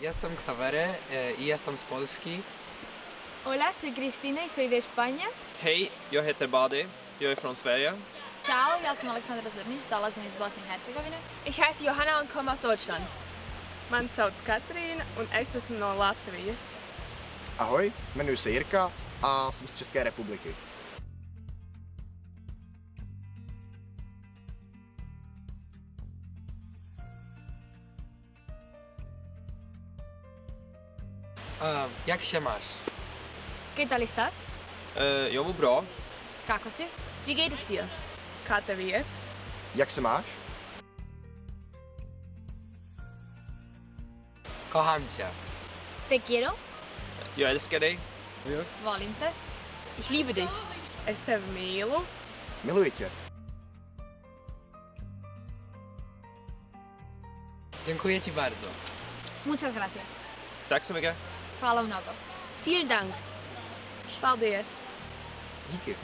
Jestem Ksawery e, i jestem z Polski. Hola, soy Cristina y soy de España. Hej, jag heter Badi. Jag är från Sverige. Ciao, ja sam Aleksandra Zrnić, dolazim iz Bosne i Hercegovine. Ich heiße Johanna und komme aus Deutschland. Mani sauc Katrīna un es esmu no Latvijas. Ahoj, jmenuji se Jirka a jsem z České republiky. E, jak się masz? ¿Qué tal estás? Eh, jag mår bra. Kako si? Wie geht es dir? Iet? Jak se máš? Kocham cię. Te quiero, Jag älskar dig. volim te. Ich liebe dich. Es tevi mīlu. Miluji tě. Dziękuję ci bardzo. Muchas gracias. Tack så mycket. palą nogą. Vielen Dank. Dziękuję.